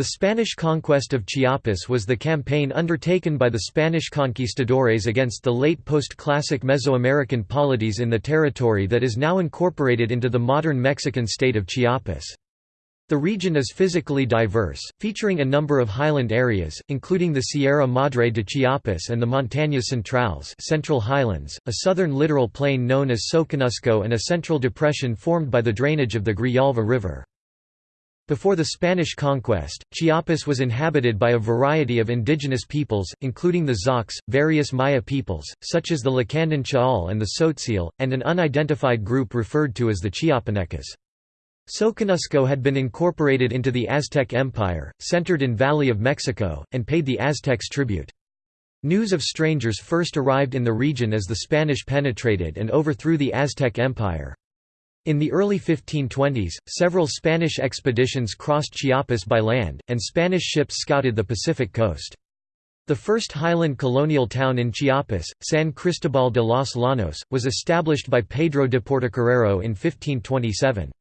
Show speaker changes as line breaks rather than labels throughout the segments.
The Spanish conquest of Chiapas was the campaign undertaken by the Spanish conquistadores against the late post-classic Mesoamerican polities in the territory that is now incorporated into the modern Mexican state of Chiapas. The region is physically diverse, featuring a number of highland areas, including the Sierra Madre de Chiapas and the Montañas Centrales Central Highlands, a southern littoral plain known as Soconusco and a central depression formed by the drainage of the Grijalva River. Before the Spanish conquest, Chiapas was inhabited by a variety of indigenous peoples, including the Zoques, various Maya peoples, such as the Lacandon Chaal and the Tzotzil, and an unidentified group referred to as the Chiapanecas. Soconusco had been incorporated into the Aztec Empire, centered in Valley of Mexico, and paid the Aztecs tribute. News of strangers first arrived in the region as the Spanish penetrated and overthrew the Aztec Empire. In the early 1520s, several Spanish expeditions crossed Chiapas by land, and Spanish ships scouted the Pacific coast. The first highland colonial town in Chiapas, San Cristobal de los Llanos, was established by Pedro de Portocarrero in 1527.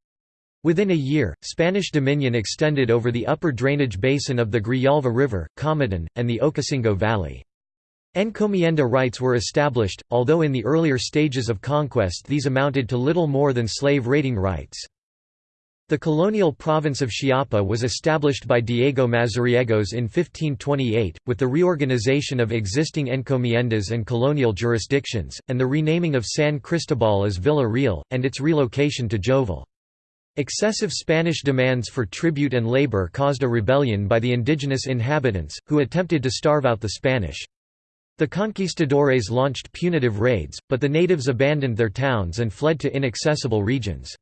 Within a year, Spanish dominion extended over the upper drainage basin of the Grijalva River, Comitán, and the Ocosingo Valley. Encomienda rights were established, although in the earlier stages of conquest these amounted to little more than slave raiding rights. The colonial province of Chiapa was established by Diego Mazariegos in 1528, with the reorganization of existing encomiendas and colonial jurisdictions, and the renaming of San Cristobal as Villa Real, and its relocation to Jovel. Excessive Spanish demands for tribute and labor caused a rebellion by the indigenous inhabitants, who attempted to starve out the Spanish. The conquistadores launched punitive raids, but the natives abandoned their towns and fled to inaccessible regions.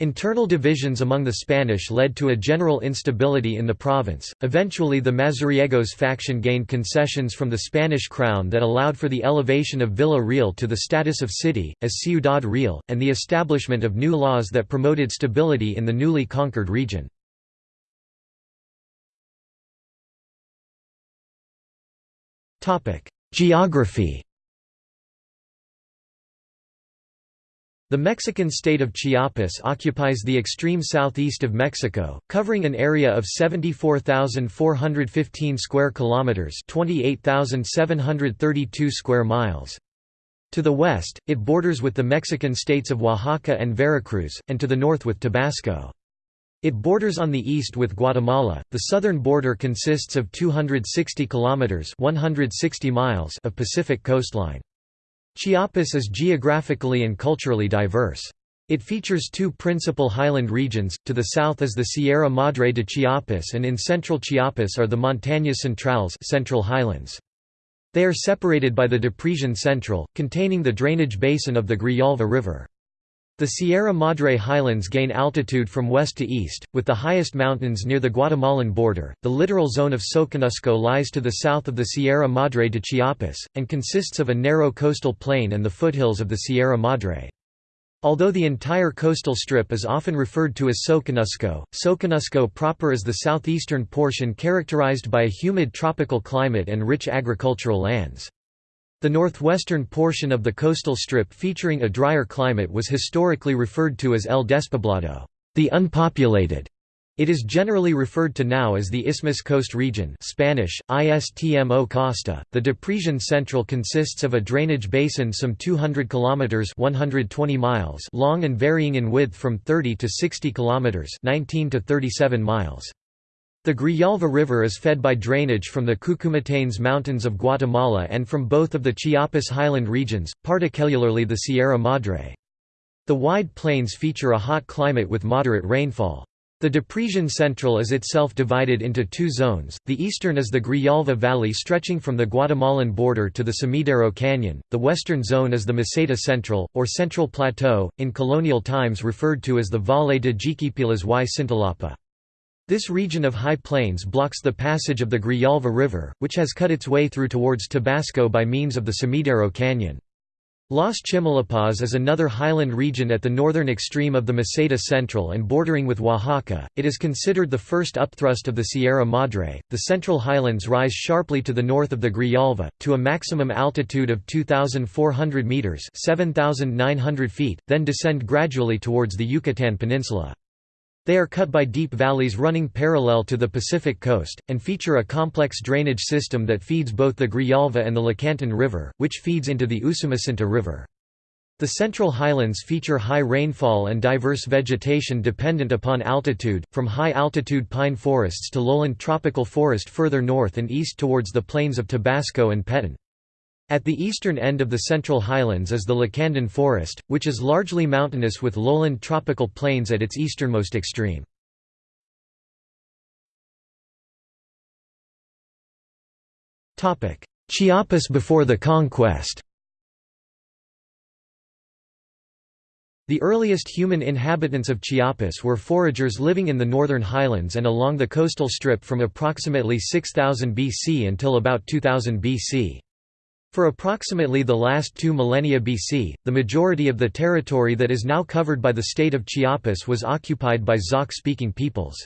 Internal divisions among the Spanish led to a general instability in the province. Eventually, the Mazariegos faction gained concessions from the Spanish crown that allowed for the elevation of Villa Real to the status of city, as Ciudad Real, and the establishment of new laws that promoted stability in the newly conquered region. Geography The Mexican state of Chiapas occupies the extreme southeast of Mexico, covering an area of 74,415 square kilometers, 28,732 square miles. To the west, it borders with the Mexican states of Oaxaca and Veracruz, and to the north with Tabasco. It borders on the east with Guatemala. The southern border consists of 260 kilometers (160 miles) of Pacific coastline. Chiapas is geographically and culturally diverse. It features two principal highland regions, to the south is the Sierra Madre de Chiapas and in central Chiapas are the Montañas Centrales central highlands. They are separated by the Depresión Central, containing the drainage basin of the Grijalva River. The Sierra Madre highlands gain altitude from west to east, with the highest mountains near the Guatemalan border. The littoral zone of Soconusco lies to the south of the Sierra Madre de Chiapas, and consists of a narrow coastal plain and the foothills of the Sierra Madre. Although the entire coastal strip is often referred to as Soconusco, Soconusco proper is the southeastern portion characterized by a humid tropical climate and rich agricultural lands. The northwestern portion of the coastal strip featuring a drier climate was historically referred to as El Despoblado, the unpopulated. It is generally referred to now as the Isthmus Coast region Spanish, Istmo Costa. The Depresión Central consists of a drainage basin some 200 kilometers 120 miles long and varying in width from 30 to 60 kilometers 19 to 37 miles. The Grijalva River is fed by drainage from the Cuchumatanes Mountains of Guatemala and from both of the Chiapas highland regions, particularly the Sierra Madre. The wide plains feature a hot climate with moderate rainfall. The Depresión Central is itself divided into two zones, the eastern is the Grijalva Valley stretching from the Guatemalan border to the Sumidero Canyon, the western zone is the Meseta Central, or Central Plateau, in colonial times referred to as the Valle de Jiquipilas y Cintalapa. This region of high plains blocks the passage of the Grijalva River, which has cut its way through towards Tabasco by means of the Sumidero Canyon. Las Chimalapas is another highland region at the northern extreme of the Meseta Central and bordering with Oaxaca. It is considered the first upthrust of the Sierra Madre. The Central Highlands rise sharply to the north of the Grijalva, to a maximum altitude of 2,400 metres (7,900 feet), then descend gradually towards the Yucatan Peninsula. They are cut by deep valleys running parallel to the Pacific coast, and feature a complex drainage system that feeds both the Grijalva and the Lacantún River, which feeds into the Usumacinta River. The Central Highlands feature high rainfall and diverse vegetation dependent upon altitude, from high-altitude pine forests to lowland tropical forest further north and east towards the plains of Tabasco and Petén. At the eastern end of the Central Highlands is the Lacandon Forest, which is largely mountainous with lowland tropical plains at its easternmost extreme. Chiapas before the conquest The earliest human inhabitants of Chiapas were foragers living in the northern highlands and along the coastal strip from approximately 6000 BC until about 2000 BC. For approximately the last two millennia BC, the majority of the territory that is now covered by the state of Chiapas was occupied by Zoque-speaking peoples.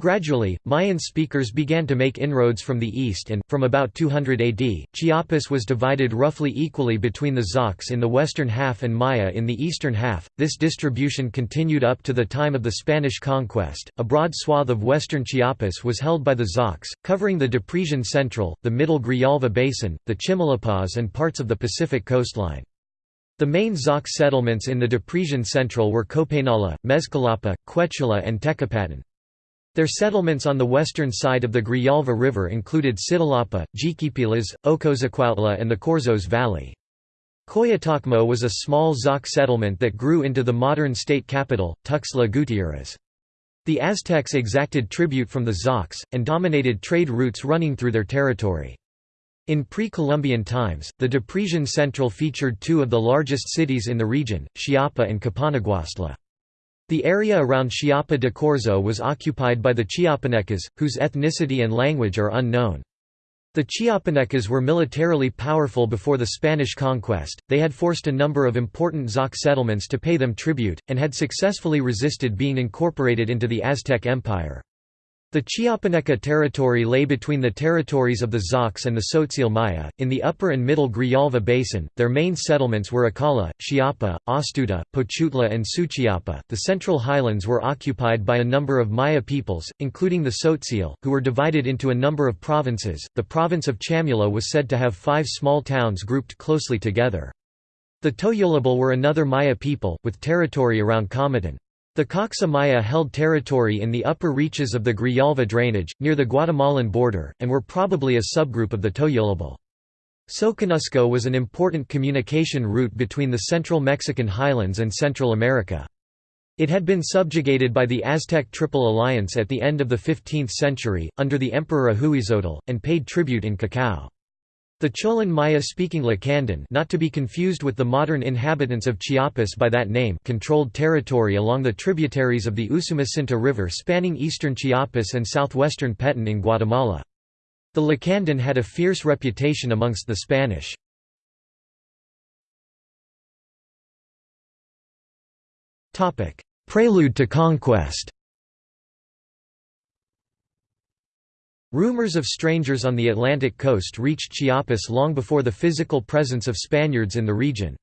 Gradually, Mayan speakers began to make inroads from the east and, from about 200 AD, Chiapas was divided roughly equally between the Zoques in the western half and Maya in the eastern half. This distribution continued up to the time of the Spanish conquest. A broad swath of western Chiapas was held by the Zoques, covering the Depresión Central, the Middle Grijalva Basin, the Chimalapa, and parts of the Pacific coastline. The main Zoque settlements in the Depresión Central were Copainala, Mezcalapa, Quechula and Tecpatán. Their settlements on the western side of the Grijalva River included Cintalapa, Jiquipilas, Ocozocoautla and the Corzos Valley. Coyotacmo was a small Zoque settlement that grew into the modern state capital, Tuxtla Gutiérrez. The Aztecs exacted tribute from the Zoques, and dominated trade routes running through their territory. In pre-Columbian times, the Depresión Central featured two of the largest cities in the region, Chiapa and Capanaguastla. The area around Chiapa de Corzo was occupied by the Chiapanecas, whose ethnicity and language are unknown. The Chiapanecas were militarily powerful before the Spanish conquest, they had forced a number of important Zoque settlements to pay them tribute, and had successfully resisted being incorporated into the Aztec Empire. The Chiapaneca territory lay between the territories of the Zoques and the Tzotzil Maya. In the upper and middle Grijalva basin, their main settlements were Acala, Chiapa, Astuta, Pochutla, and Suchiapa. The central highlands were occupied by a number of Maya peoples, including the Tzotzil, who were divided into a number of provinces. The province of Chamula was said to have five small towns grouped closely together. The Toyolabal were another Maya people, with territory around Comitán. The Coxa Maya held territory in the upper reaches of the Grijalva drainage, near the Guatemalan border, and were probably a subgroup of the Toyolabal. Soconusco was an important communication route between the central Mexican highlands and Central America. It had been subjugated by the Aztec Triple Alliance at the end of the 15th century, under the Emperor Ahuizotl, and paid tribute in cacao. The Cholan Maya-speaking Lacandon not to be confused with the modern inhabitants of Chiapas by that name controlled territory along the tributaries of the Usumacinta River spanning eastern Chiapas and southwestern Petén in Guatemala. The Lacandon had a fierce reputation amongst the Spanish. Prelude to conquest Rumors of strangers on the Atlantic coast reached Chiapas long before the physical presence of Spaniards in the region.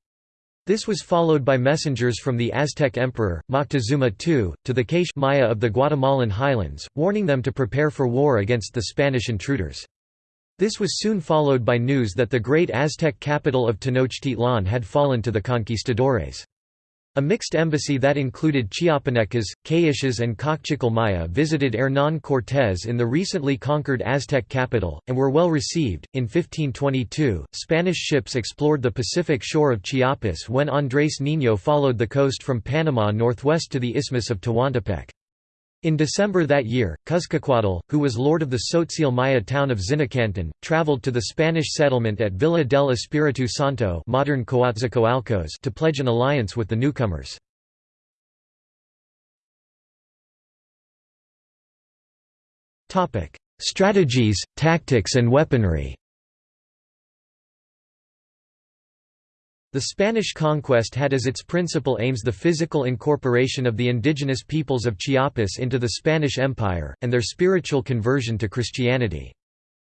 This was followed by messengers from the Aztec emperor, Moctezuma II, to the Quiche Maya of the Guatemalan highlands, warning them to prepare for war against the Spanish intruders. This was soon followed by news that the great Aztec capital of Tenochtitlan had fallen to the conquistadores. A mixed embassy that included Chiapanecas, Quiches and Maya visited Hernán Cortés in the recently conquered Aztec capital, and were well received. In 1522, Spanish ships explored the Pacific shore of Chiapas when Andrés Niño followed the coast from Panama northwest to the Isthmus of Tehuantepec. In December that year, Cuzcacuatl, who was lord of the Tzotzil Maya town of Zinacantan, traveled to the Spanish settlement at Villa del Espíritu Santo modern to pledge an alliance with the newcomers. Strategies, tactics and weaponry The Spanish conquest had as its principal aims the physical incorporation of the indigenous peoples of Chiapas into the Spanish Empire, and their spiritual conversion to Christianity.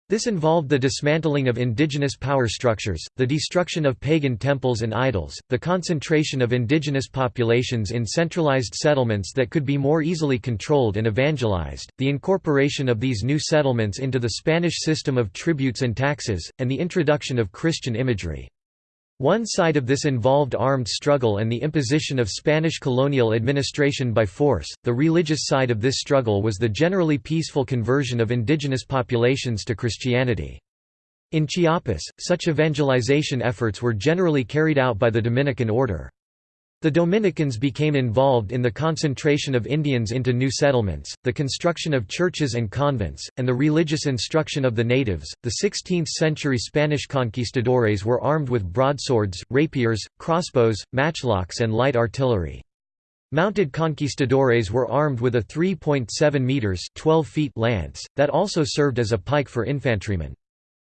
This involved the dismantling of indigenous power structures, the destruction of pagan temples and idols, the concentration of indigenous populations in centralized settlements that could be more easily controlled and evangelized, the incorporation of these new settlements into the Spanish system of tributes and taxes, and the introduction of Christian imagery. One side of this involved armed struggle and the imposition of Spanish colonial administration by force, the religious side of this struggle was the generally peaceful conversion of indigenous populations to Christianity. In Chiapas, such evangelization efforts were generally carried out by the Dominican order. The Dominicans became involved in the concentration of Indians into new settlements, the construction of churches and convents, and the religious instruction of the natives. The 16th century Spanish conquistadores were armed with broadswords, rapiers, crossbows, matchlocks, and light artillery. Mounted conquistadores were armed with a 3.7 meters (12 feet) lance that also served as a pike for infantrymen.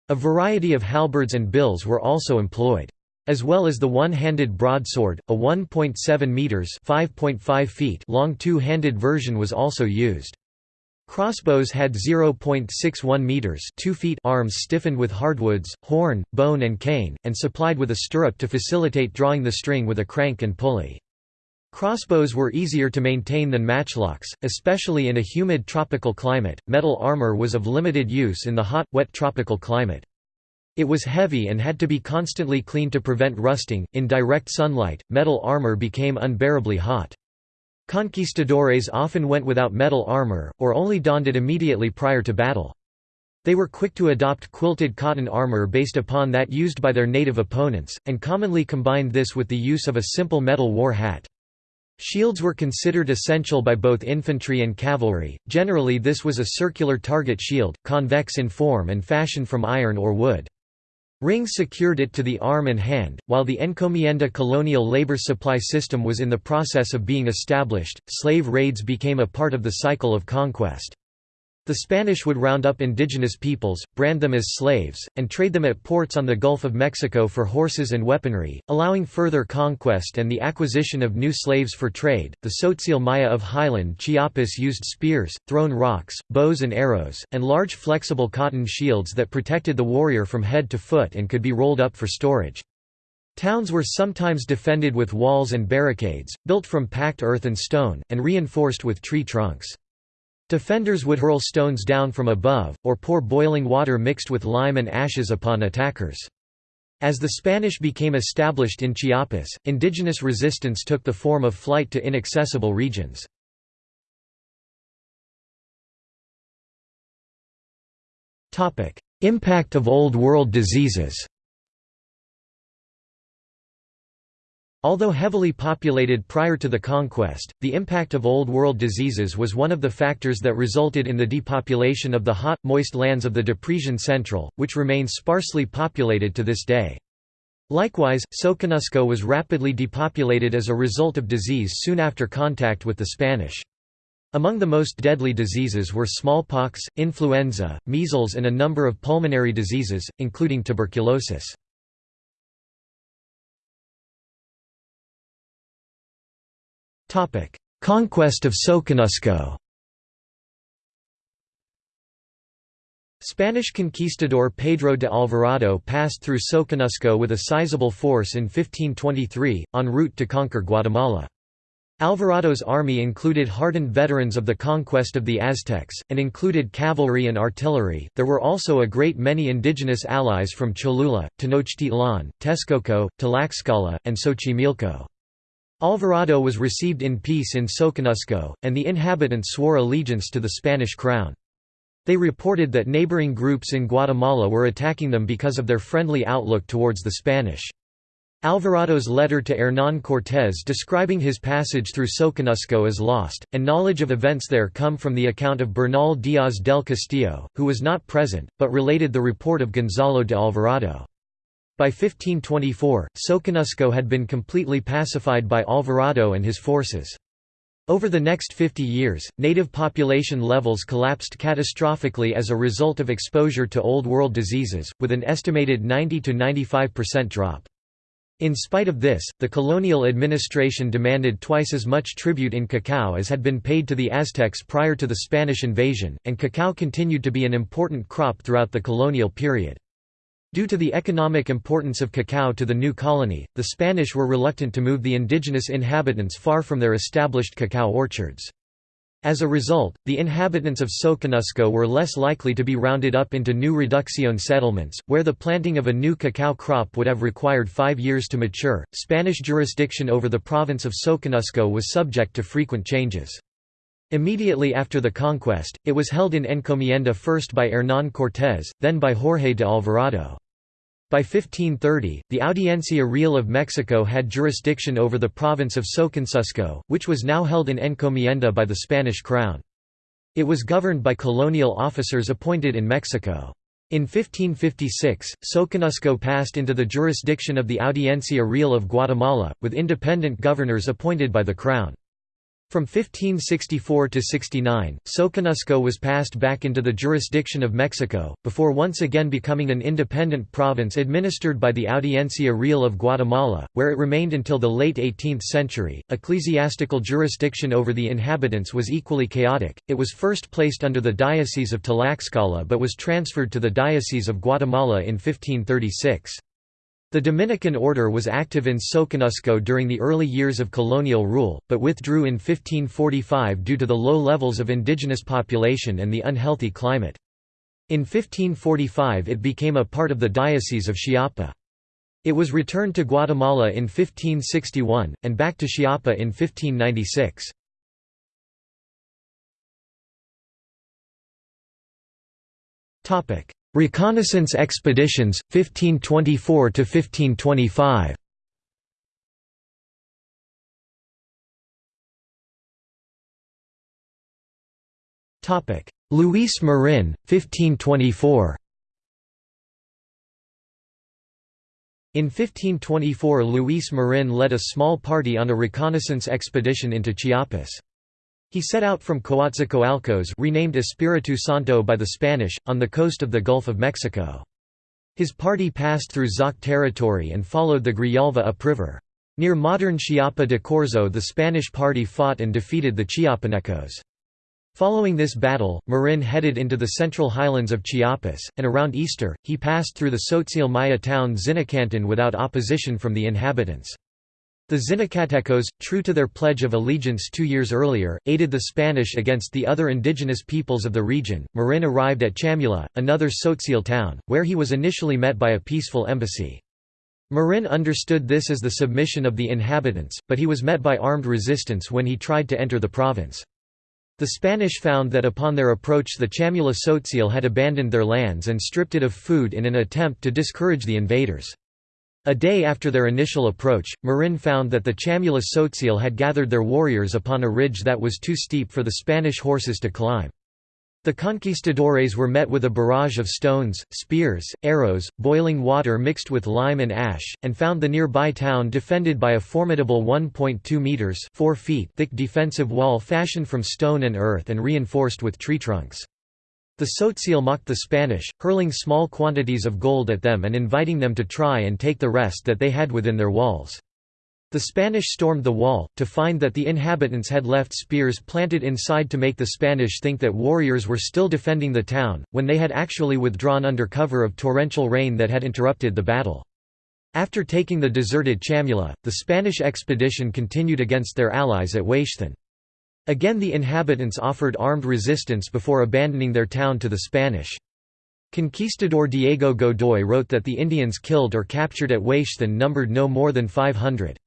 A variety of halberds and bills were also employed. As well as the one-handed broadsword, a 1.7 meters (5.5 feet) long two-handed version was also used. Crossbows had 0.61 meters (2 feet) arms stiffened with hardwoods, horn, bone and cane, and supplied with a stirrup to facilitate drawing the string with a crank and pulley. Crossbows were easier to maintain than matchlocks, especially in a humid tropical climate. Metal armor was of limited use in the hot, wet tropical climate. It was heavy and had to be constantly cleaned to prevent rusting. In direct sunlight, metal armor became unbearably hot. Conquistadores often went without metal armor, or only donned it immediately prior to battle. They were quick to adopt quilted cotton armor based upon that used by their native opponents, and commonly combined this with the use of a simple metal war hat. Shields were considered essential by both infantry and cavalry, generally this was a circular target shield, convex in form and fashioned from iron or wood. Rings secured it to the arm and hand. While the encomienda colonial labor supply system was in the process of being established, slave raids became a part of the cycle of conquest. The Spanish would round up indigenous peoples, brand them as slaves, and trade them at ports on the Gulf of Mexico for horses and weaponry, allowing further conquest and the acquisition of new slaves for trade. The Tzotzil Maya of highland Chiapas used spears, thrown rocks, bows and arrows, and large flexible cotton shields that protected the warrior from head to foot and could be rolled up for storage. Towns were sometimes defended with walls and barricades, built from packed earth and stone, and reinforced with tree trunks. Defenders would hurl stones down from above, or pour boiling water mixed with lime and ashes upon attackers. As the Spanish became established in Chiapas, indigenous resistance took the form of flight to inaccessible regions. Impact of Old World diseases Although heavily populated prior to the conquest, the impact of Old World diseases was one of the factors that resulted in the depopulation of the hot, moist lands of the Depresión Central, which remain sparsely populated to this day. Likewise, Soconusco was rapidly depopulated as a result of disease soon after contact with the Spanish. Among the most deadly diseases were smallpox, influenza, measles and a number of pulmonary diseases, including tuberculosis. Conquest of Soconusco Spanish conquistador Pedro de Alvarado passed through Soconusco with a sizable force in 1523, en route to conquer Guatemala. Alvarado's army included hardened veterans of the conquest of the Aztecs, and included cavalry and artillery. There were also a great many indigenous allies from Cholula, Tenochtitlan, Texcoco, Tlaxcala, and Xochimilco. Alvarado was received in peace in Soconusco, and the inhabitants swore allegiance to the Spanish crown. They reported that neighboring groups in Guatemala were attacking them because of their friendly outlook towards the Spanish. Alvarado's letter to Hernán Cortés describing his passage through Soconusco is lost, and knowledge of events there come from the account of Bernal Díaz del Castillo, who was not present, but related the report of Gonzalo de Alvarado. By 1524, Soconusco had been completely pacified by Alvarado and his forces. Over the next 50 years, native population levels collapsed catastrophically as a result of exposure to Old World diseases, with an estimated 90–95% drop. In spite of this, the colonial administration demanded twice as much tribute in cacao as had been paid to the Aztecs prior to the Spanish invasion, and cacao continued to be an important crop throughout the colonial period. Due to the economic importance of cacao to the new colony, the Spanish were reluctant to move the indigenous inhabitants far from their established cacao orchards. As a result, the inhabitants of Soconusco were less likely to be rounded up into new reducción settlements, where the planting of a new cacao crop would have required five years to mature. Spanish jurisdiction over the province of Soconusco was subject to frequent changes. Immediately after the conquest, it was held in encomienda first by Hernán Cortés, then by Jorge de Alvarado. By 1530, the Audiencia Real of Mexico had jurisdiction over the province of Soconusco, which was now held in encomienda by the Spanish crown. It was governed by colonial officers appointed in Mexico. In 1556, Soconusco passed into the jurisdiction of the Audiencia Real of Guatemala, with independent governors appointed by the crown. From 1564 to 69, Soconusco was passed back into the jurisdiction of Mexico, before once again becoming an independent province administered by the Audiencia Real of Guatemala, where it remained until the late 18th century. Ecclesiastical jurisdiction over the inhabitants was equally chaotic. It was first placed under the Diocese of Tlaxcala but was transferred to the Diocese of Guatemala in 1536. The Dominican order was active in Soconusco during the early years of colonial rule, but withdrew in 1545 due to the low levels of indigenous population and the unhealthy climate. In 1545 it became a part of the Diocese of Chiapa. It was returned to Guatemala in 1561, and back to Chiapa in 1596. Reconnaissance expeditions 1524 to 1525 Topic. Luis Marin 1524 In 1524 Luis Marin led a small party on a reconnaissance expedition into Chiapas. He set out from Coatzacoalcos renamed Espiritu Santo by the Spanish, on the coast of the Gulf of Mexico. His party passed through Zoque territory and followed the Grijalva upriver. Near modern Chiapa de Corzo the Spanish party fought and defeated the Chiapanecos. Following this battle, Marin headed into the central highlands of Chiapas, and around Easter, he passed through the Tzotzil Maya town Zinacantan without opposition from the inhabitants. The Zinacantecos, true to their pledge of allegiance two years earlier, aided the Spanish against the other indigenous peoples of the region. Marin arrived at Chamula, another Tzotzil town, where he was initially met by a peaceful embassy. Marin understood this as the submission of the inhabitants, but he was met by armed resistance when he tried to enter the province. The Spanish found that upon their approach the Chamula Tzotzil had abandoned their lands and stripped it of food in an attempt to discourage the invaders. A day after their initial approach, Marin found that the Chamula Tzotzil had gathered their warriors upon a ridge that was too steep for the Spanish horses to climb. The conquistadores were met with a barrage of stones, spears, arrows, boiling water mixed with lime and ash, and found the nearby town defended by a formidable 1.2 meters (4 feet) thick defensive wall fashioned from stone and earth and reinforced with tree trunks. The Tzotzil mocked the Spanish, hurling small quantities of gold at them and inviting them to try and take the rest that they had within their walls. The Spanish stormed the wall, to find that the inhabitants had left spears planted inside to make the Spanish think that warriors were still defending the town, when they had actually withdrawn under cover of torrential rain that had interrupted the battle. After taking the deserted Chamula, the Spanish expedition continued against their allies at Huaixthan. Again the inhabitants offered armed resistance before abandoning their town to the Spanish. Conquistador Diego Godoy wrote that the Indians killed or captured at Huaixthan numbered no more than 500.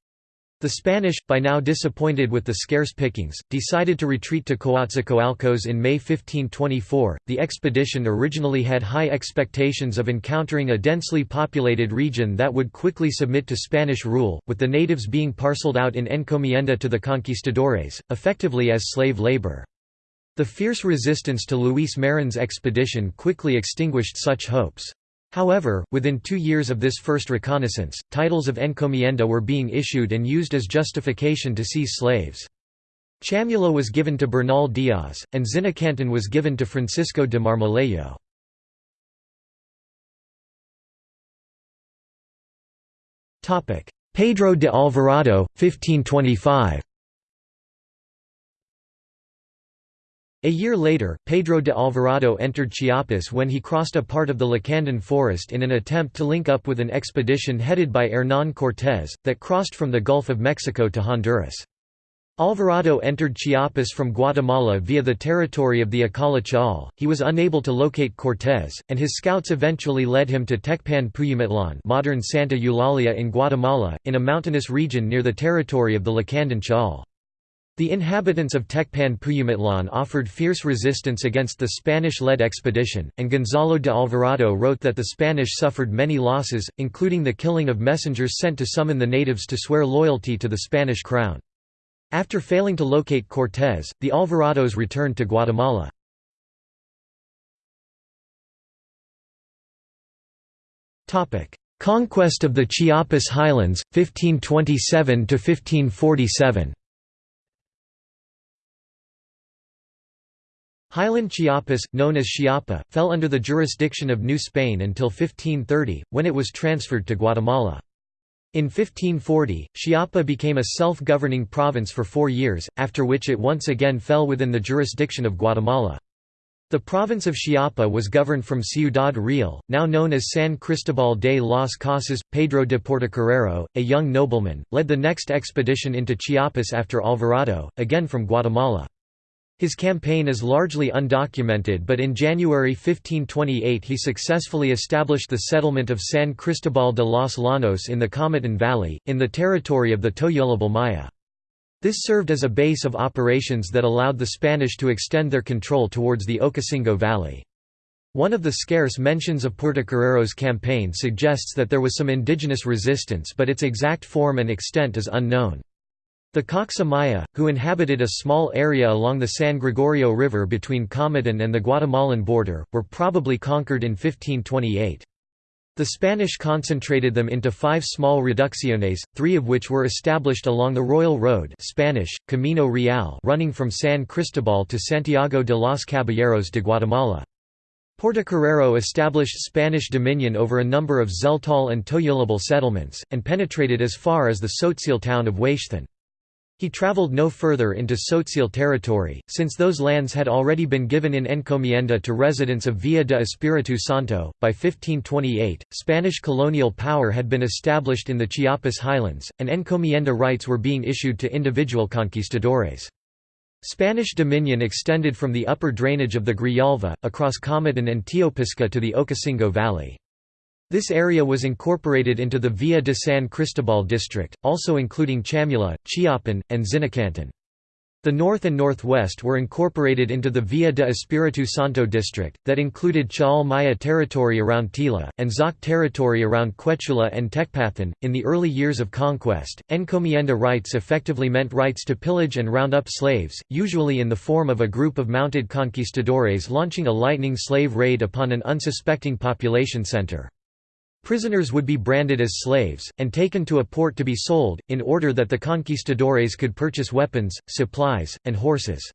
The Spanish, by now disappointed with the scarce pickings, decided to retreat to Coatzacoalcos in May 1524. The expedition originally had high expectations of encountering a densely populated region that would quickly submit to Spanish rule, with the natives being parceled out in encomienda to the conquistadores, effectively as slave labor. The fierce resistance to Luis Marin's expedition quickly extinguished such hopes. However, within two years of this first reconnaissance, titles of encomienda were being issued and used as justification to seize slaves. Chamula was given to Bernal Diaz, and Zinacantan was given to Francisco de Marmolejo. Pedro de Alvarado, 1525 A year later, Pedro de Alvarado entered Chiapas when he crossed a part of the Lacandon forest in an attempt to link up with an expedition headed by Hernán Cortés, that crossed from the Gulf of Mexico to Honduras. Alvarado entered Chiapas from Guatemala via the territory of the Chaul. He was unable to locate Cortés, and his scouts eventually led him to Tecpan Puyamitlan modern Santa Eulalia in Guatemala, in a mountainous region near the territory of the Lacandon Chaul. The inhabitants of Tecpan Puyamitlan offered fierce resistance against the Spanish-led expedition, and Gonzalo de Alvarado wrote that the Spanish suffered many losses, including the killing of messengers sent to summon the natives to swear loyalty to the Spanish crown. After failing to locate Cortés, the Alvarados returned to Guatemala. Conquest of the Chiapas Highlands, 1527–1547 Highland Chiapas, known as Chiapa, fell under the jurisdiction of New Spain until 1530, when it was transferred to Guatemala. In 1540, Chiapa became a self-governing province for four years, after which it once again fell within the jurisdiction of Guatemala. The province of Chiapa was governed from Ciudad Real, now known as San Cristobal de las Casas. Pedro de Portocarrero, a young nobleman, led the next expedition into Chiapas after Alvarado, again from Guatemala. His campaign is largely undocumented but in January 1528 he successfully established the settlement of San Cristobal de los Llanos in the Comitan Valley, in the territory of the Toyolabal Maya. This served as a base of operations that allowed the Spanish to extend their control towards the Ocosingo Valley. One of the scarce mentions of Portocarrero's campaign suggests that there was some indigenous resistance but its exact form and extent is unknown. The Coxa Maya, who inhabited a small area along the San Gregorio River between Comitan and the Guatemalan border, were probably conquered in 1528. The Spanish concentrated them into five small reducciones, three of which were established along the Royal Road Spanish, Camino Real running from San Cristobal to Santiago de los Caballeros de Guatemala. Portocarrero established Spanish dominion over a number of Tzeltal and Toyolabal settlements, and penetrated as far as the Tzotzil town of Huexthan. He traveled no further into Tzotzil territory, since those lands had already been given in encomienda to residents of Villa de Espiritu Santo. By 1528, Spanish colonial power had been established in the Chiapas highlands, and encomienda rights were being issued to individual conquistadores. Spanish dominion extended from the upper drainage of the Grijalva, across Comitan and Teopisca to the Ocosingo Valley. This area was incorporated into the Villa de San Cristobal district, also including Chamula, Chiapan, and Zinacantan. The north and northwest were incorporated into the Villa de Espiritu Santo district, that included Chaul Maya territory around Tila, and Zoque territory around Quechula and Tecpatán. In the early years of conquest, encomienda rights effectively meant rights to pillage and round up slaves, usually in the form of a group of mounted conquistadores launching a lightning slave raid upon an unsuspecting population center. Prisoners would be branded as slaves, and taken to a port to be sold, in order that the conquistadores could purchase weapons, supplies, and horses.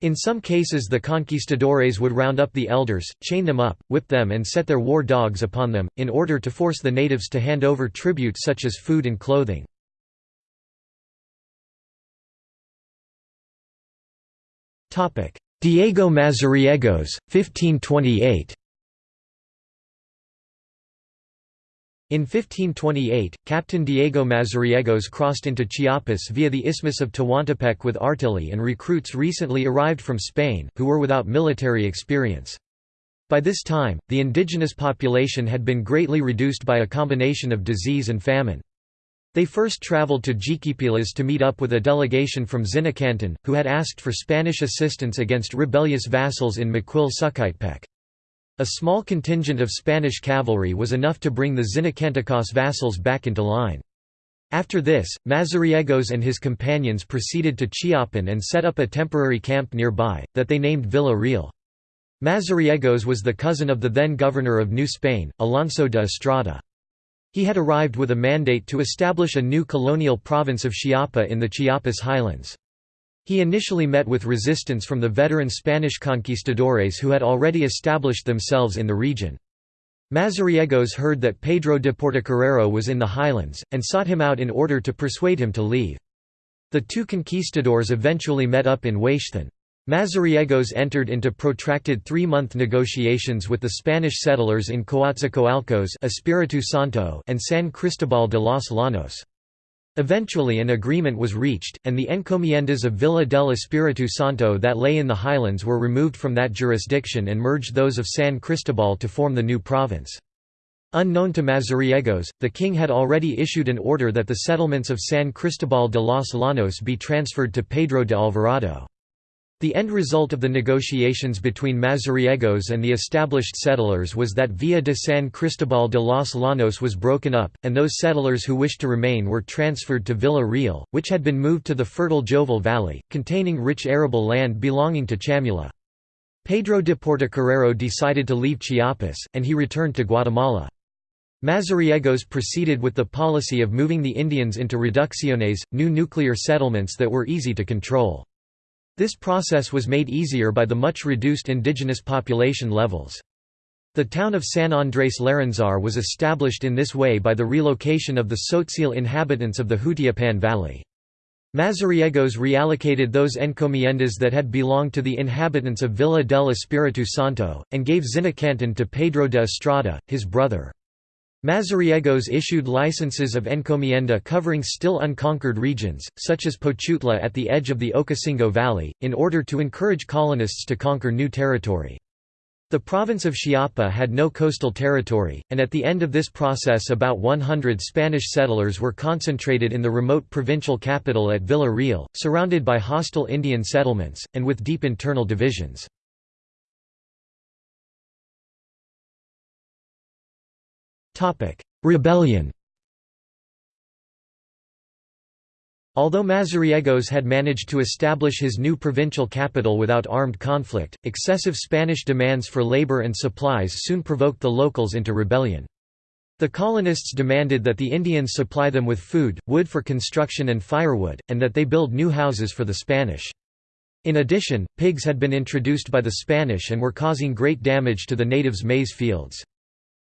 In some cases the conquistadores would round up the elders, chain them up, whip them and set their war dogs upon them, in order to force the natives to hand over tribute such as food and clothing. Diego Mazariegos, 1528 In 1528, Captain Diego Mazariegos crossed into Chiapas via the Isthmus of Tehuantepec with artillery and recruits recently arrived from Spain, who were without military experience. By this time, the indigenous population had been greatly reduced by a combination of disease and famine. They first traveled to Jiquipilas to meet up with a delegation from Zinacantan, who had asked for Spanish assistance against rebellious vassals in Maquil Sucaitepec. A small contingent of Spanish cavalry was enough to bring the Zinacantecos vassals back into line. After this, Mazariegos and his companions proceeded to Chiapan and set up a temporary camp nearby, that they named Villa Real. Mazariegos was the cousin of the then governor of New Spain, Alonso de Estrada. He had arrived with a mandate to establish a new colonial province of Chiapa in the Chiapas highlands. He initially met with resistance from the veteran Spanish conquistadores who had already established themselves in the region. Mazariegos heard that Pedro de Portocarrero was in the highlands, and sought him out in order to persuade him to leave. The two conquistadors eventually met up in Huaixthan. Mazariegos entered into protracted three-month negotiations with the Spanish settlers in Coatzacoalcos Santo and San Cristobal de los Llanos. Eventually an agreement was reached, and the encomiendas of Villa del Espiritu Santo that lay in the highlands were removed from that jurisdiction and merged those of San Cristobal to form the new province. Unknown to Mazariegos, the king had already issued an order that the settlements of San Cristobal de los Llanos be transferred to Pedro de Alvarado. The end result of the negotiations between Mazariegos and the established settlers was that Villa de San Cristobal de los Llanos was broken up, and those settlers who wished to remain were transferred to Villa Real, which had been moved to the fertile Jovel Valley, containing rich arable land belonging to Chamula. Pedro de Portocarrero decided to leave Chiapas, and he returned to Guatemala. Mazariegos proceeded with the policy of moving the Indians into reducciones, new nuclear settlements that were easy to control. This process was made easier by the much reduced indigenous population levels. The town of San Andrés Larráinzar was established in this way by the relocation of the Tzotzil inhabitants of the Jutiapan Valley. Mazariegos reallocated those encomiendas that had belonged to the inhabitants of Villa del Espiritu Santo, and gave Zinacantan to Pedro de Estrada, his brother. Mazariegos issued licenses of encomienda covering still unconquered regions, such as Pochutla at the edge of the Ocosingo Valley, in order to encourage colonists to conquer new territory. The province of Chiapa had no coastal territory, and at the end of this process about 100 Spanish settlers were concentrated in the remote provincial capital at Villa Real, surrounded by hostile Indian settlements, and with deep internal divisions. Rebellion Although Mazariegos had managed to establish his new provincial capital without armed conflict, excessive Spanish demands for labor and supplies soon provoked the locals into rebellion. The colonists demanded that the Indians supply them with food, wood for construction and firewood, and that they build new houses for the Spanish. In addition, pigs had been introduced by the Spanish and were causing great damage to the natives' maize fields.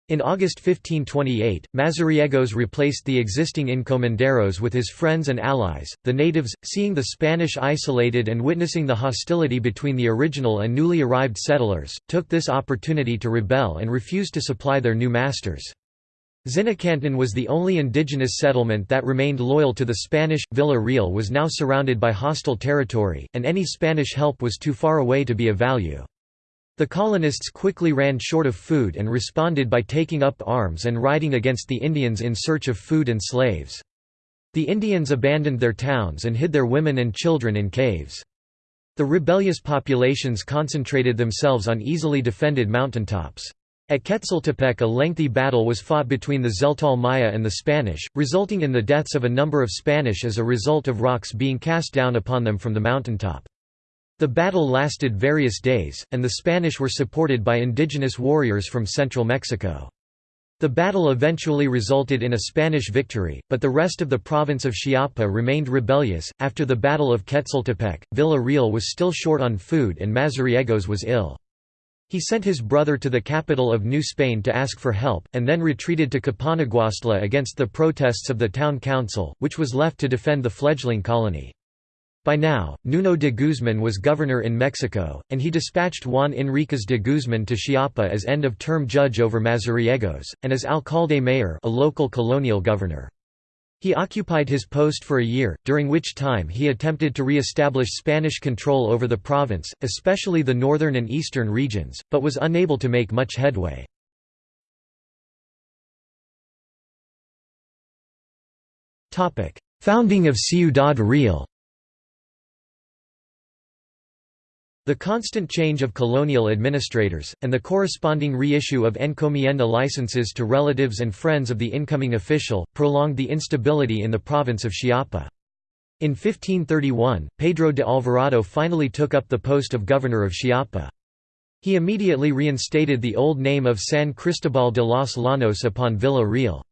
In August 1528, Mazariegos replaced the existing encomenderos with his friends and allies. The natives, seeing the Spanish isolated and witnessing the hostility between the original and newly arrived settlers, took this opportunity to rebel and refused to supply their new masters. Zinacantan was the only indigenous settlement that remained loyal to the Spanish. Villa Real was now surrounded by hostile territory, and any Spanish help was too far away to be of value. The colonists quickly ran short of food and responded by taking up arms and riding against the Indians in search of food and slaves. The Indians abandoned their towns and hid their women and children in caves. The rebellious populations concentrated themselves on easily defended mountaintops. At Quetzaltepec a lengthy battle was fought between the Tzeltal Maya and the Spanish, resulting in the deaths of a number of Spanish as a result of rocks being cast down upon them from the mountaintop. The battle lasted various days, and the Spanish were supported by indigenous warriors from central Mexico. The battle eventually resulted in a Spanish victory, but the rest of the province of Chiapa remained rebellious. After the Battle of Quetzaltepec, Villa Real was still short on food and Mazariegos was ill. He sent his brother to the capital of New Spain to ask for help, and then retreated to Capanaguastla against the protests of the town council, which was left to defend the fledgling colony. By now, Nuno de Guzman was governor in Mexico, and he dispatched Juan Enriquez de Guzman to Chiapa as end-of-term judge over Mazariegos, and as alcalde mayor a local colonial governor. He occupied his post for a year, during which time he attempted to re-establish Spanish control over the province, especially the northern and eastern regions, but was unable to make much headway. Founding of Ciudad Real The constant change of colonial administrators, and the corresponding reissue of encomienda licenses to relatives and friends of the incoming official, prolonged the instability in the province of Chiapa. In 1531, Pedro de Alvarado finally took up the post of governor of Chiapa. He immediately reinstated the old name of San Cristobal de los Llanos upon Villa Real.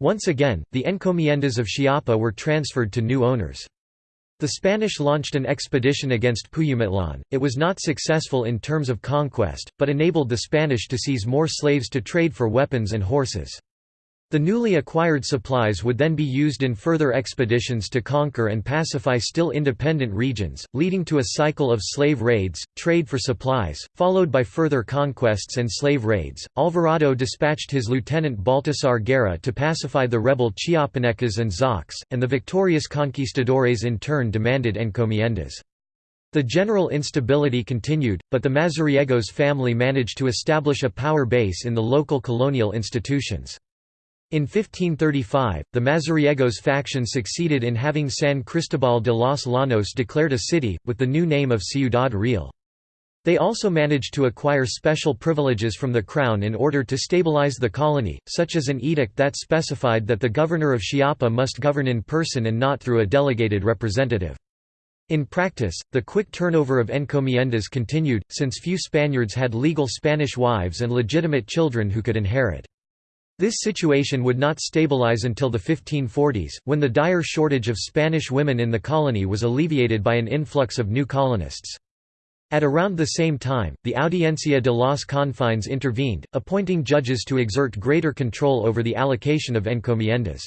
Once again, the encomiendas of Chiapa were transferred to new owners. The Spanish launched an expedition against Puyumitlan. It was not successful in terms of conquest, but enabled the Spanish to seize more slaves to trade for weapons and horses. The newly acquired supplies would then be used in further expeditions to conquer and pacify still independent regions, leading to a cycle of slave raids, trade for supplies, followed by further conquests and slave raids. Alvarado dispatched his lieutenant Baltasar Guerra to pacify the rebel Chiapanecas and Zoques, and the victorious conquistadores in turn demanded encomiendas. The general instability continued, but the Mazariegos family managed to establish a power base in the local colonial institutions. In 1535, the Mazariegos faction succeeded in having San Cristobal de los Llanos declared a city, with the new name of Ciudad Real. They also managed to acquire special privileges from the crown in order to stabilize the colony, such as an edict that specified that the governor of Chiapa must govern in person and not through a delegated representative. In practice, the quick turnover of encomiendas continued, since few Spaniards had legal Spanish wives and legitimate children who could inherit. This situation would not stabilize until the 1540s, when the dire shortage of Spanish women in the colony was alleviated by an influx of new colonists. At around the same time, the Audiencia de los Confines intervened, appointing judges to exert greater control over the allocation of encomiendas.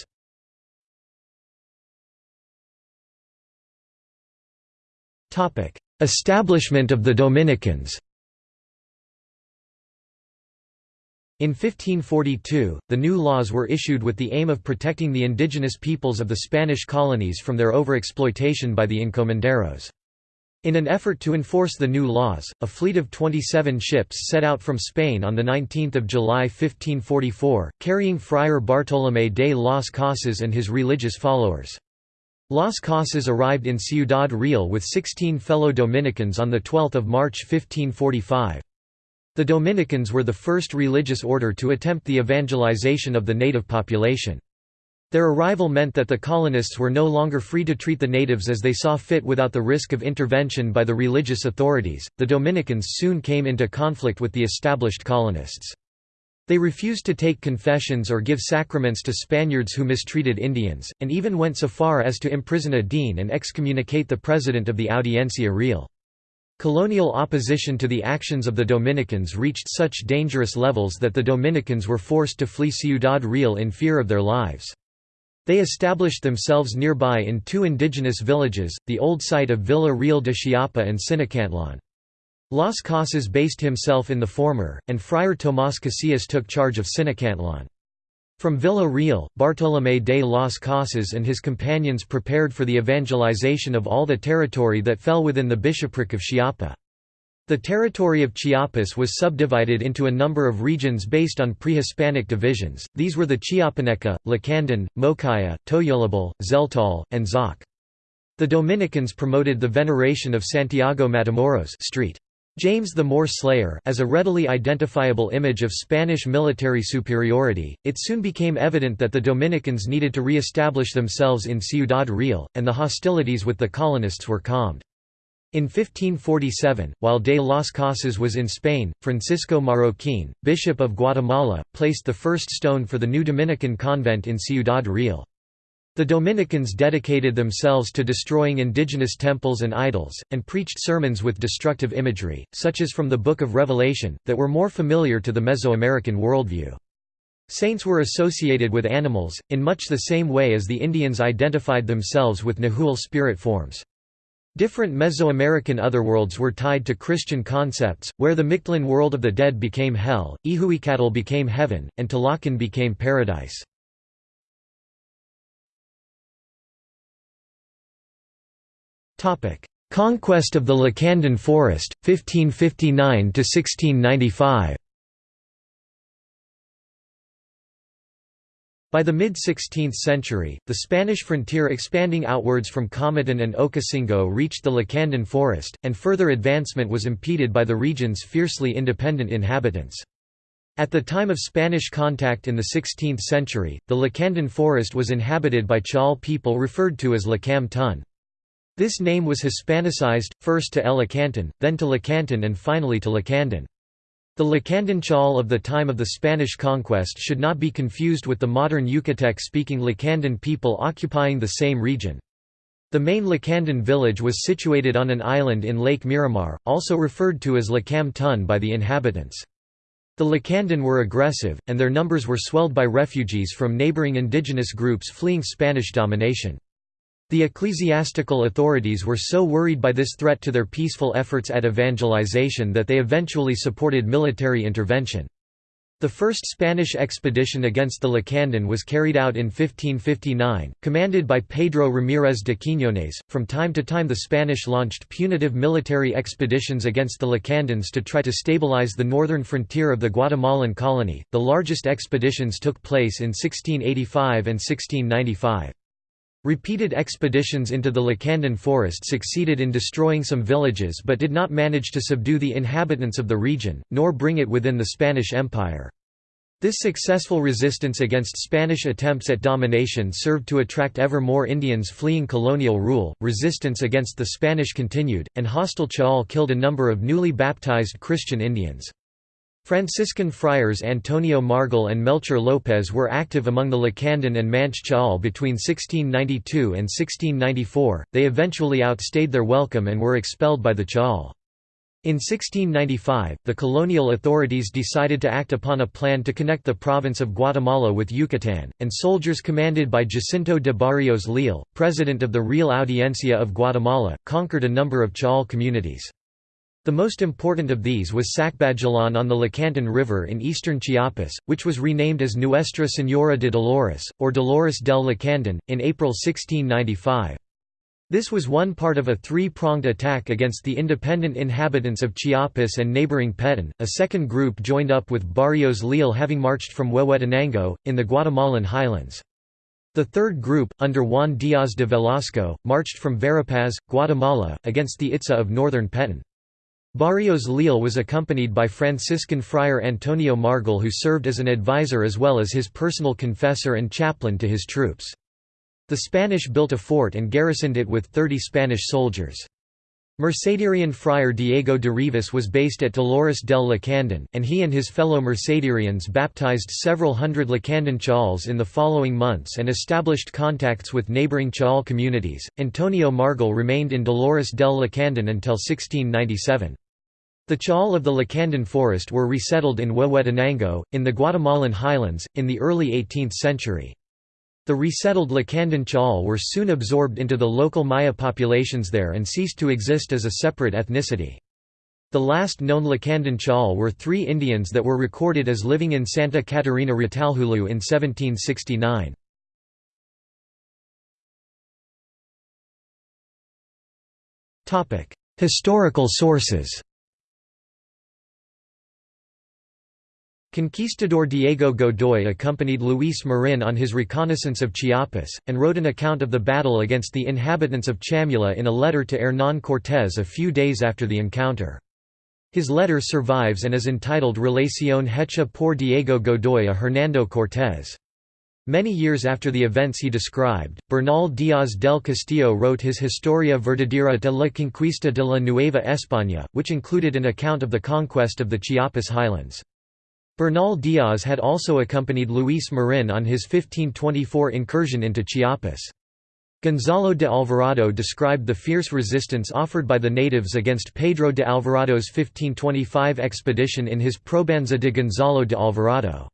Establishment of the Dominicans In 1542, the new laws were issued with the aim of protecting the indigenous peoples of the Spanish colonies from their overexploitation by the encomenderos. In an effort to enforce the new laws, a fleet of 27 ships set out from Spain on 19 July 1544, carrying Friar Bartolomé de las Casas and his religious followers. Las Casas arrived in Ciudad Real with 16 fellow Dominicans on 12 March 1545. The Dominicans were the first religious order to attempt the evangelization of the native population. Their arrival meant that the colonists were no longer free to treat the natives as they saw fit without the risk of intervention by the religious authorities. The Dominicans soon came into conflict with the established colonists. They refused to take confessions or give sacraments to Spaniards who mistreated Indians, and even went so far as to imprison a dean and excommunicate the president of the Audiencia Real. Colonial opposition to the actions of the Dominicans reached such dangerous levels that the Dominicans were forced to flee Ciudad Real in fear of their lives. They established themselves nearby in two indigenous villages, the old site of Villa Real de Chiapa and Sinacantlan. Las Casas based himself in the former, and Friar Tomás Casillas took charge of Sinacantlan. From Villa Real, Bartolomé de las Casas and his companions prepared for the evangelization of all the territory that fell within the bishopric of Chiapa. The territory of Chiapas was subdivided into a number of regions based on pre-Hispanic divisions, these were the Chiapaneca, Lacandon, Mocaya, Tojolabal, Tzeltal, and Zoque. The Dominicans promoted the veneration of Santiago Matamoros street. James the Moor Slayer as a readily identifiable image of Spanish military superiority, it soon became evident that the Dominicans needed to re-establish themselves in Ciudad Real, and the hostilities with the colonists were calmed. In 1547, while de las Casas was in Spain, Francisco Marroquin, Bishop of Guatemala, placed the first stone for the new Dominican convent in Ciudad Real. The Dominicans dedicated themselves to destroying indigenous temples and idols, and preached sermons with destructive imagery, such as from the Book of Revelation, that were more familiar to the Mesoamerican worldview. Saints were associated with animals, in much the same way as the Indians identified themselves with Nahual spirit forms. Different Mesoamerican otherworlds were tied to Christian concepts, where the Mictlan world of the dead became hell, Ilhuicatl became heaven, and Tlalocan became paradise. Conquest of the Lacandon Forest, 1559–1695 By the mid-16th century, the Spanish frontier expanding outwards from Comitan and Ocosingo reached the Lacandon Forest, and further advancement was impeded by the region's fiercely independent inhabitants. At the time of Spanish contact in the 16th century, the Lacandon Forest was inhabited by Chol people referred to as Lacam Tun. This name was Hispanicized, first to Elecanton, then to Lacantún and finally to Lacandon. The Lacandon Chol of the time of the Spanish conquest should not be confused with the modern Yucatec-speaking Lacandon people occupying the same region. The main Lacandon village was situated on an island in Lake Miramar, also referred to as Lacam Tun by the inhabitants. The Lacandon were aggressive, and their numbers were swelled by refugees from neighboring indigenous groups fleeing Spanish domination. The ecclesiastical authorities were so worried by this threat to their peaceful efforts at evangelization that they eventually supported military intervention. The first Spanish expedition against the Lacandon was carried out in 1559, commanded by Pedro Ramírez de Quiñones. From time to time, the Spanish launched punitive military expeditions against the Lacandons to try to stabilize the northern frontier of the Guatemalan colony. The largest expeditions took place in 1685 and 1695. Repeated expeditions into the Lacandon forest succeeded in destroying some villages but did not manage to subdue the inhabitants of the region, nor bring it within the Spanish Empire. This successful resistance against Spanish attempts at domination served to attract ever more Indians fleeing colonial rule. Resistance against the Spanish continued, and hostile Chaul killed a number of newly baptized Christian Indians. Franciscan friars Antonio Margil and Melchor López were active among the Lacandon and Manch between 1692 and 1694, they eventually outstayed their welcome and were expelled by the Chaul. In 1695, the colonial authorities decided to act upon a plan to connect the province of Guatemala with Yucatán, and soldiers commanded by Jacinto de Barrios Leal, president of the Real Audiencia of Guatemala, conquered a number of Chaul communities. The most important of these was Sacbajalan on the Lacantún River in eastern Chiapas, which was renamed as Nuestra Señora de Dolores, or Dolores del Lacandon, in April 1695. This was one part of a three-pronged attack against the independent inhabitants of Chiapas and neighboring Petén. A second group joined up with Barrios Leal having marched from Huehuetenango, in the Guatemalan highlands. The third group, under Juan Díaz de Velasco, marched from Verapaz, Guatemala, against the Itza of northern Petén. Barrios Leal was accompanied by Franciscan friar Antonio Margil who served as an advisor as well as his personal confessor and chaplain to his troops. The Spanish built a fort and garrisoned it with 30 Spanish soldiers. Mercedarian friar Diego de Rivas was based at Dolores del Lacandon, and he and his fellow Mercedarians baptized several hundred Lacandon Chauls in the following months and established contacts with neighboring Chaul communities. Antonio Margil remained in Dolores del Lacandon until 1697. The Chaul of the Lacandon forest were resettled in Huehuetenango, in the Guatemalan highlands, in the early 18th century. The resettled Lacandon Chaul were soon absorbed into the local Maya populations there and ceased to exist as a separate ethnicity. The last known Lacandon Chaul were three Indians that were recorded as living in Santa Catarina Retalhuleu in 1769. Historical sources Conquistador Diego Godoy accompanied Luis Marin on his reconnaissance of Chiapas, and wrote an account of the battle against the inhabitants of Chamula in a letter to Hernán Cortés a few days after the encounter. His letter survives and is entitled Relación hecha por Diego Godoy a Hernando Cortés. Many years after the events he described, Bernal Díaz del Castillo wrote his Historia verdadera de la conquista de la Nueva España, which included an account of the conquest of the Chiapas highlands. Bernal Díaz had also accompanied Luis Marin on his 1524 incursion into Chiapas. Gonzalo de Alvarado described the fierce resistance offered by the natives against Pedro de Alvarado's 1525 expedition in his Probanza de Gonzalo de Alvarado.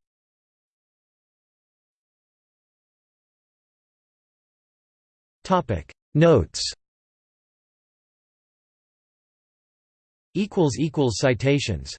Notes Citations